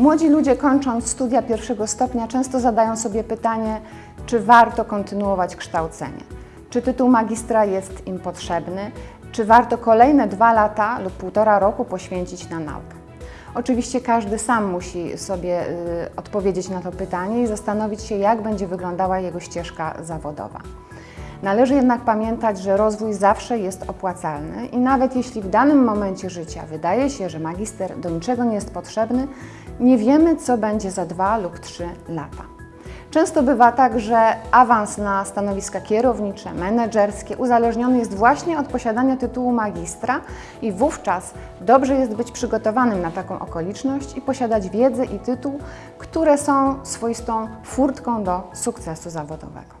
Młodzi ludzie kończąc studia pierwszego stopnia często zadają sobie pytanie, czy warto kontynuować kształcenie. Czy tytuł magistra jest im potrzebny? Czy warto kolejne dwa lata lub półtora roku poświęcić na naukę? Oczywiście każdy sam musi sobie y, odpowiedzieć na to pytanie i zastanowić się, jak będzie wyglądała jego ścieżka zawodowa. Należy jednak pamiętać, że rozwój zawsze jest opłacalny i nawet jeśli w danym momencie życia wydaje się, że magister do niczego nie jest potrzebny, nie wiemy, co będzie za dwa lub trzy lata. Często bywa tak, że awans na stanowiska kierownicze, menedżerskie uzależniony jest właśnie od posiadania tytułu magistra i wówczas dobrze jest być przygotowanym na taką okoliczność i posiadać wiedzę i tytuł, które są swoistą furtką do sukcesu zawodowego.